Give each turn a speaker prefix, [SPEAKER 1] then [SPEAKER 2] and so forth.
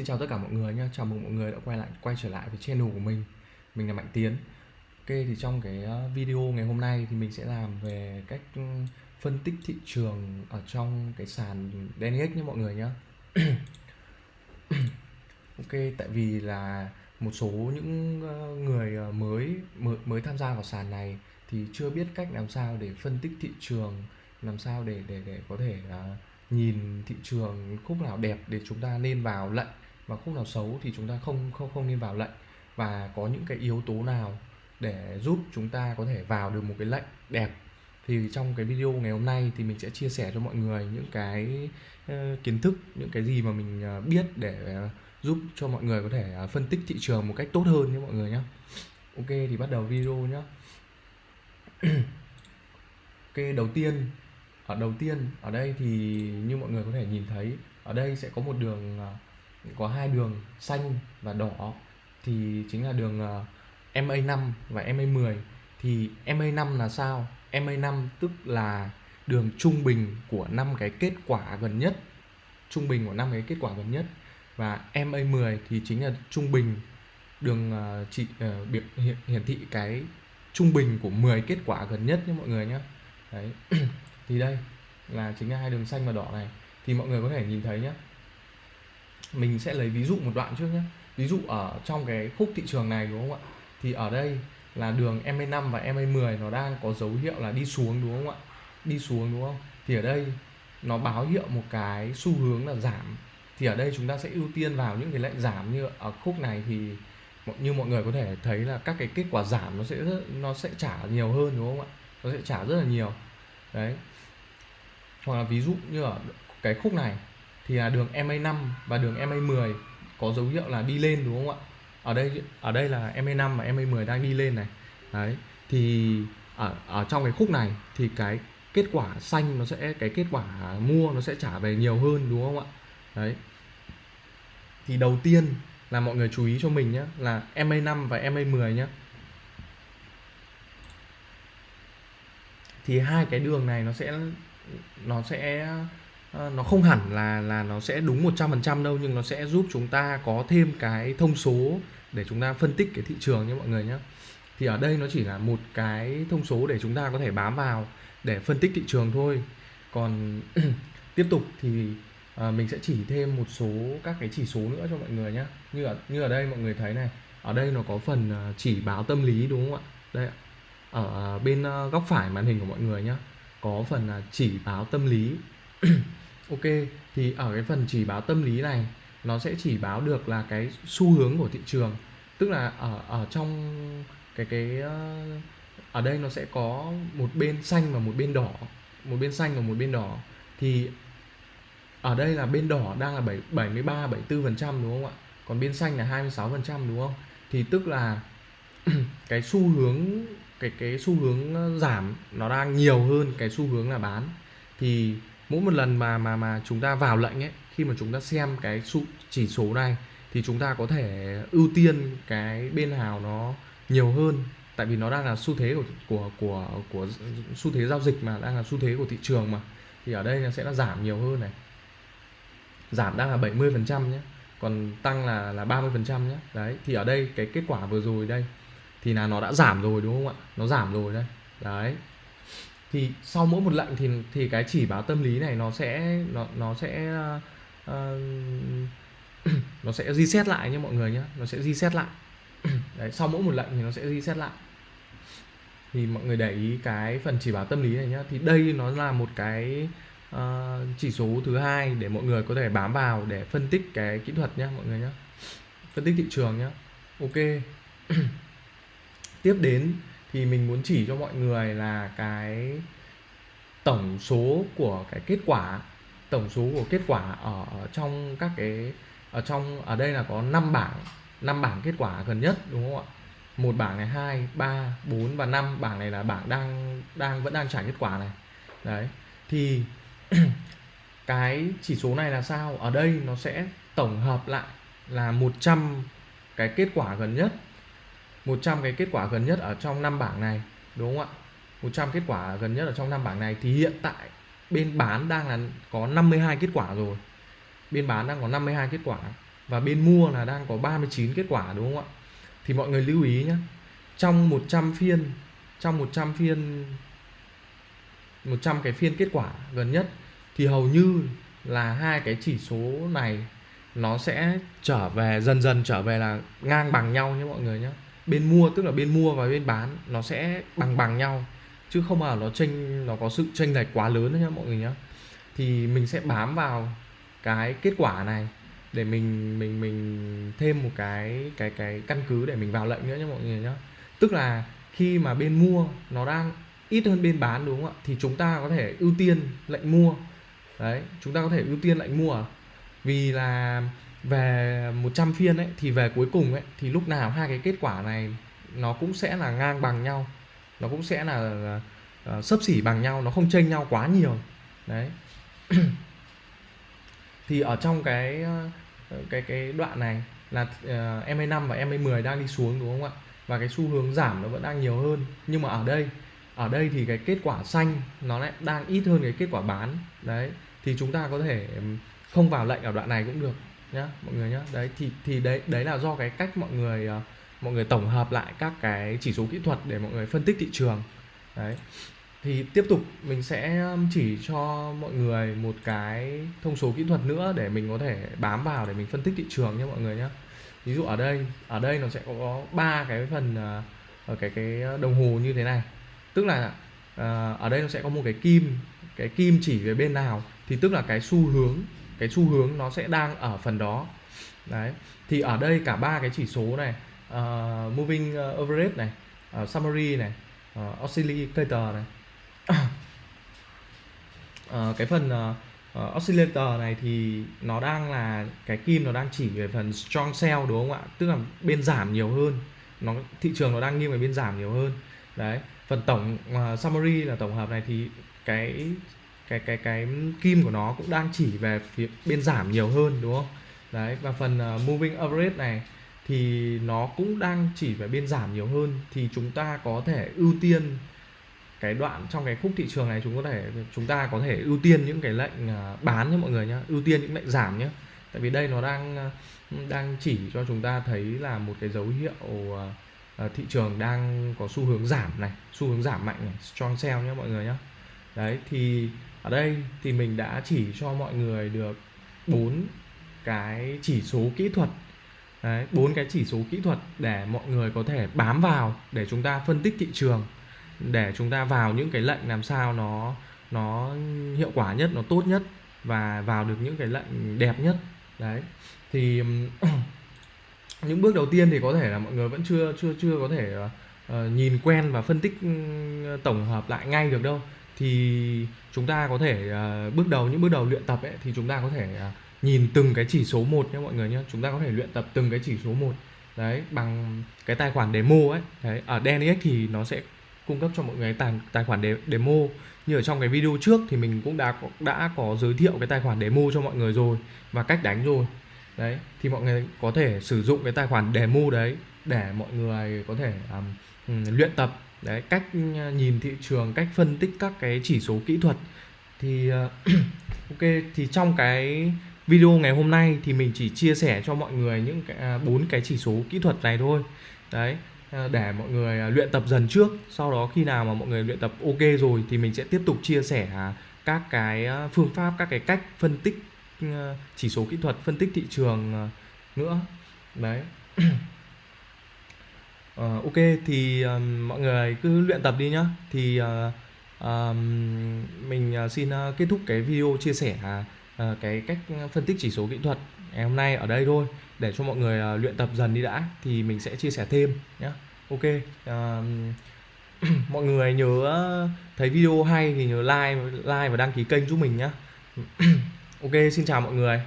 [SPEAKER 1] Xin chào tất cả mọi người nhé, chào mừng mọi người đã quay lại quay trở lại với channel của mình. Mình là Mạnh Tiến. Ok thì trong cái ờ, video ngày hôm nay thì mình sẽ làm về cách ừ, phân tích thị trường ở trong cái sàn DNX nhé mọi người nhé Ok tại vì là một số những ờ, người ờ, mới mới, mới tham gia vào sàn này thì chưa biết cách làm sao để phân tích thị trường làm sao để để để có thể uh, nhìn thị trường khúc nào đẹp để chúng ta nên vào lệnh và khúc nào xấu thì chúng ta không không không nên vào lệnh. Và có những cái yếu tố nào để giúp chúng ta có thể vào được một cái lệnh đẹp? Thì trong cái video ngày hôm nay thì mình sẽ chia sẻ cho mọi người những cái ờ, kiến thức, những cái gì mà mình ờ, biết để ờ, giúp cho mọi người có thể phân tích thị trường một cách tốt hơn nhé mọi người nhé. Ok, thì bắt đầu video nhé. Ok, đầu tiên, ở đầu tiên, ở đây thì như mọi người có thể nhìn thấy, ở đây sẽ có một đường có hai đường xanh và đỏ thì chính là đường ờ, MA5 và MA10 thì MA5 là sao? MA5 tức là đường trung bình của năm cái kết quả gần nhất. Trung bình của năm cái kết quả gần nhất. Và MA10 thì chính là trung bình đường uh, uh, biểu hiện, hiển thị cái trung bình của 10 kết quả gần nhất nhé mọi người nhé. Đấy. Thì đây là chính là hai đường xanh và đỏ này. Thì mọi người có thể nhìn thấy nhé mình sẽ lấy ví dụ một đoạn trước nhé. Ví dụ ở trong cái khúc thị trường này đúng không ạ? Thì ở đây là đường MA5 và MA10 nó đang có dấu hiệu là đi xuống đúng không ạ? Đi xuống đúng không? Thì ở đây nó báo hiệu một cái xu hướng là giảm. Thì ở đây chúng ta sẽ ưu tiên vào những cái lệnh giảm như ở khúc này thì như mọi người có thể thấy là các cái kết quả giảm nó sẽ rất, nó sẽ trả nhiều hơn đúng không ạ? Nó sẽ trả rất là nhiều. Đấy. Hoặc là ví dụ như ở cái khúc này thì là đường MA5 và đường MA10 có dấu hiệu là đi lên, đúng không ạ? Ở đây ở đây là MA5 và MA10 đang đi lên này. Đấy, thì, ở ở trong cái khúc này thì cái kết quả xanh nó sẽ, cái kết quả mua nó sẽ trả về nhiều hơn, đúng không ạ? Đấy. Thì đầu tiên là mọi người chú ý cho mình nhé là MA5 và MA10 nhé thì hai cái đường này nó sẽ nó sẽ Ờ, nó không hẳn là là nó sẽ đúng 100% đâu nhưng nó sẽ giúp chúng ta có thêm cái thông số để chúng ta phân tích cái thị trường nhé mọi người nhé. Thì ở đây nó chỉ là một cái thông số để chúng ta có thể bám vào để phân tích thị trường thôi. Còn tiếp tục thì à, mình sẽ chỉ thêm một số các cái chỉ số nữa cho mọi người nhé. Như ở như ở đây mọi người thấy này ở đây nó có phần ờ, chỉ báo tâm lý đúng không ạ? Đây ở bên góc phải màn hình của mọi người nhé có phần chỉ báo tâm lý. ok thì ở cái phần chỉ báo tâm lý này nó sẽ chỉ báo được là cái xu hướng của thị trường. Tức là ở ở trong cái cái ờ, ở đây nó sẽ có một bên xanh và một bên đỏ. Một bên xanh và một bên đỏ. Thì ở đây là bên đỏ đang là 7, 73 74 phần trăm đúng không ạ? Còn bên xanh là 26 phần trăm đúng không? Thì tức là cái xu hướng cái cái xu hướng giảm nó đang nhiều hơn cái xu hướng là bán. Thì mỗi một lần mà mà mà chúng ta vào lệnh ấy, khi mà chúng ta xem cái số chỉ số này, thì chúng ta có thể ưu tiên cái bên nào nó nhiều hơn. Tại vì nó đang là xu thế của của của của xu thế giao dịch mà, đang là xu thế của thị trường mà. Thì ở đây nó sẽ là giảm nhiều hơn này. Giảm đang là 70 phần trăm nhé, còn tăng là là 30 phần trăm nhé. Đấy, thì ở đây cái kết quả vừa rồi đây, thì là nó đã giảm rồi đúng không ạ? Nó giảm rồi đây. Đấy thì sau mỗi một lệnh thì thì cái chỉ báo tâm lý này nó sẽ nó nó sẽ uh, nó sẽ reset lại nhé mọi người nhé nó sẽ reset lại. Đấy sau mỗi một lệnh thì nó sẽ reset lại. Thì mọi người để ý cái phần chỉ báo tâm lý này nhá thì đây nó là một cái uh, chỉ số thứ hai để mọi người có thể bám vào để phân tích cái kỹ thuật nhé mọi người nhé. Phân tích thị trường nhé. Ok. Tiếp đến thì mình muốn chỉ cho mọi người là cái tổng số của cái kết quả tổng số của kết quả ở, trong các cái ở trong ở đây là có 5 bảng 5 bảng kết quả gần nhất đúng không ạ? Một bảng này hai ba bốn và năm. Bảng này là bảng đang đang vẫn đang trả kết quả này. Đấy. Thì cái chỉ số này là sao? Ở đây nó sẽ tổng hợp lại là 100 cái kết quả gần nhất. 100 cái kết quả gần nhất ở trong năm bảng này, đúng không ạ? 100 kết quả gần nhất ở trong năm bảng này thì hiện tại bên bán đang là có 52 kết quả rồi. Bên bán đang có 52 kết quả và bên mua là đang có 39 kết quả, đúng không ạ? Thì mọi người lưu ý nhé trong 100 phiên, trong 100 phiên 100 cái phiên kết quả gần nhất thì hầu như là hai cái chỉ số này nó sẽ trở về, dần dần trở về là ngang bằng nhau nhé mọi người nhé bên mua, tức là bên mua và bên bán, nó sẽ bằng bằng nhau. Chứ không mà nó chênh, nó có sự chênh lệch quá lớn nữa nhá mọi người nhé thì mình sẽ bám vào cái kết quả này để mình mình mình thêm một cái cái cái căn cứ để mình vào lệnh nữa nhé mọi người nhé tức là khi mà bên mua nó đang ít hơn bên bán đúng không ạ? Thì chúng ta có thể ưu tiên lệnh mua. Đấy, chúng ta có thể ưu tiên lệnh mua. Vì là về 100 phiên ấy thì về cuối cùng ấy thì lúc nào hai cái kết quả này nó cũng sẽ là ngang bằng nhau. Nó cũng sẽ là, uh, sấp xỉ bằng nhau nó không chênh nhau quá nhiều. Đấy. Thì ở trong cái ờ, cái cái đoạn này là ờ, uh, MA5 và MA10 đang đi xuống đúng không ạ? Và cái xu hướng giảm nó vẫn đang nhiều hơn. Nhưng mà ở đây ở đây thì cái kết quả xanh nó lại đang ít hơn cái kết quả bán. Đấy. Thì chúng ta có thể không vào lệnh ở đoạn này cũng được nhá mọi người nhá. Đấy thì thì đấy đấy là do cái cách mọi người uh, mọi người tổng hợp lại các cái chỉ số kỹ thuật để mọi người phân tích thị trường. Đấy. Thì tiếp tục mình sẽ chỉ cho mọi người một cái thông số kỹ thuật nữa để mình có thể bám vào để mình phân tích thị trường nhé mọi người nhé ví dụ ở đây ở đây nó sẽ có ba cái phần ở cái cái đồng hồ như thế này. Tức là ở đây nó sẽ có một cái kim cái kim chỉ về bên nào. Thì tức là cái xu hướng cái xu hướng nó sẽ đang ở phần đó. Đấy thì ở đây cả ba cái chỉ số này uh, moving ờ, average này uh, summary này uh, oscillator này. Uh, cái phần uh, uh, oscillator này thì nó đang là cái kim nó đang chỉ về phần strong sell đúng không ạ? Tức là bên giảm nhiều hơn. Nó thị trường nó đang nghiêng về bên giảm nhiều hơn. Đấy phần tổng uh, summary là tổng hợp này thì cái cái cái cái kim của nó cũng đang chỉ về phía bên giảm nhiều hơn đúng không? Đấy và phần uh, moving average này thì nó cũng đang chỉ về bên giảm nhiều hơn. Thì chúng ta có thể ưu tiên cái đoạn trong cái khúc thị trường này chúng có thể chúng ta có thể ưu tiên những cái lệnh ờ, bán nhé mọi người nhé ưu tiên những lệnh giảm nhé tại vì đây nó đang ờ, đang chỉ cho chúng ta thấy là một cái dấu hiệu thị trường đang có xu hướng giảm này xu hướng giảm mạnh này strong sell nhé mọi người nhé đấy thì ở đây thì mình đã chỉ cho mọi người được bốn cái chỉ số kỹ thuật. Đấy bốn cái chỉ số kỹ thuật để mọi người có thể bám vào để chúng ta phân tích thị trường để chúng ta vào những cái lệnh làm sao nó nó hiệu quả nhất nó tốt nhất và vào được những cái lệnh đẹp nhất. Đấy thì những bước đầu tiên thì có thể là mọi người vẫn chưa chưa chưa có thể uh, nhìn quen và phân tích ừ, tổng hợp lại ngay được đâu thì chúng ta có thể uh, bước đầu những bước đầu luyện tập ấy thì chúng ta có thể uh, nhìn từng cái chỉ số một nhé mọi người nhé chúng ta có thể luyện tập từng cái chỉ số một đấy bằng cái tài khoản demo ấy. Đấy ở DNX thì nó sẽ cung cấp cho mọi người tài tài khoản de, demo. Như ở trong cái video trước thì mình cũng đã đã có giới thiệu cái tài khoản demo cho mọi người rồi và cách đánh rồi. Đấy thì mọi người có thể sử dụng cái tài khoản demo đấy để mọi người có thể um, luyện tập đấy, cách ờ, nhìn thị trường, cách phân tích các cái chỉ số kỹ thuật thì ờ, ok, thì trong cái video ngày hôm nay thì mình chỉ chia sẻ cho mọi người những cái à, bốn cái chỉ số kỹ thuật này thôi. Đấy ờ, để mọi người à, luyện tập dần trước, sau đó khi nào mà mọi người luyện tập ok rồi thì mình sẽ tiếp tục chia sẻ các cái phương pháp, các cái cách phân tích chỉ số kỹ thuật, phân tích thị trường nữa. Đấy. Ờ, ok thì um, mọi người cứ luyện tập đi nhá. Thì uh, um, mình uh, xin uh, kết thúc cái video chia sẻ uh, cái cách phân tích chỉ số kỹ thuật ngày hôm nay ở đây thôi để cho mọi người uh, luyện tập dần đi đã thì mình sẽ chia sẻ thêm nhé ok uh, mọi người nhớ thấy video hay thì nhớ like like và đăng ký kênh giúp mình nhé ok xin chào mọi người.